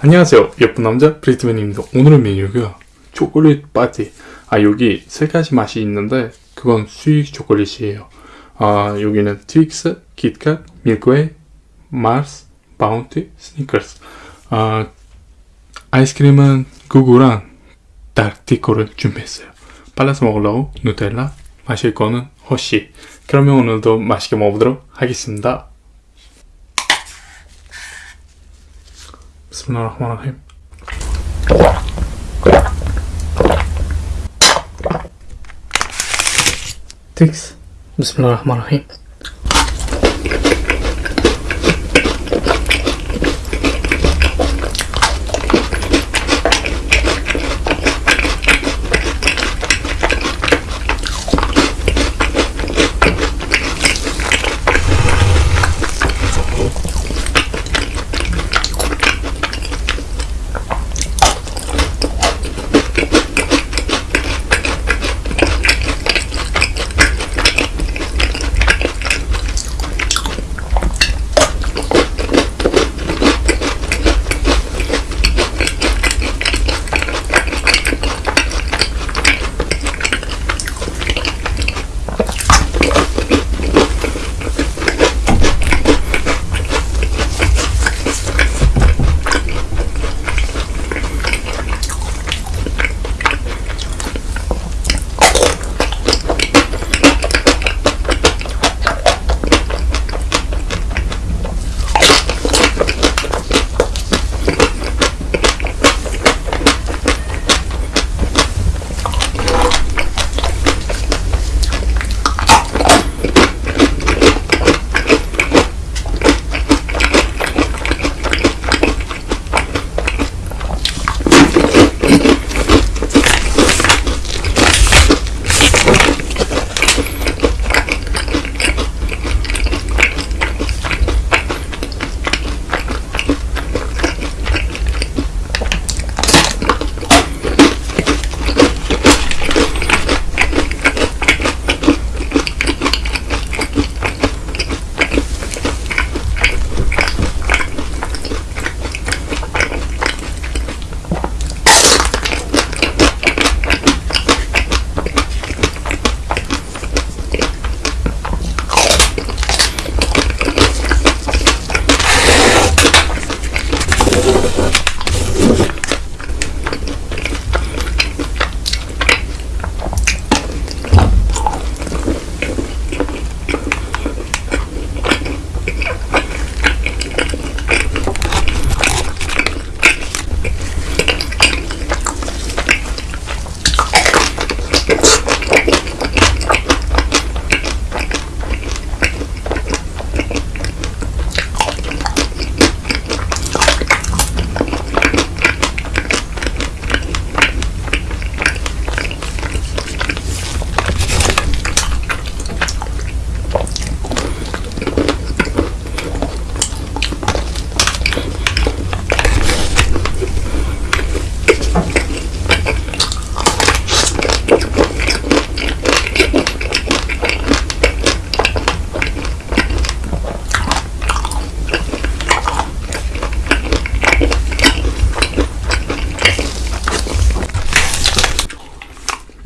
안녕하세요. 예쁜 남자 브리트맨입니다. 오늘의 메뉴가 초콜릿 파티. 아 여기 세 가지 맛이 있는데 그건 수입 초콜릿이에요. 아 여기는 트윅스, 킷캣, 밀키웨이, 마스, 바운티, 스니커스 아 아이스크림은 구구랑 닥티코를 준비했어요. 발라서 먹으려고 누텔라 마실 거는 허쉬. 그러면 오늘도 맛있게 먹어보도록 하겠습니다 بسم الله الرحمن الرحيم. تكس بسم الله الرحمن الرحيم.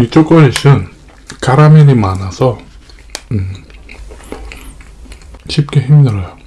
이 초콜릿은 카라멜이 많아서 음, 쉽게 힘들어요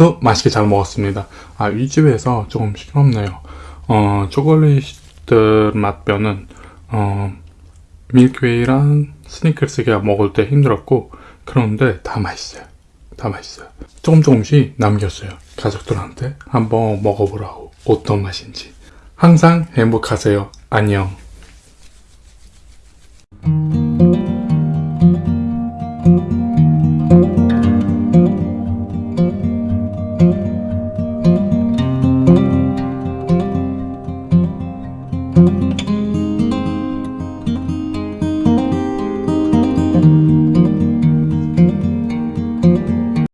오늘도 맛있게 잘 먹었습니다. 아, 이 집에서 조금 시끄럽네요. 어, 초콜릿들 맛뼈는, 어, 밀크웨이랑 스니커스가 먹을 때 힘들었고, 그런데 다 맛있어요. 다 맛있어요. 조금 조금씩 남겼어요. 가족들한테 한번 먹어보라고. 어떤 맛인지. 항상 행복하세요. 안녕.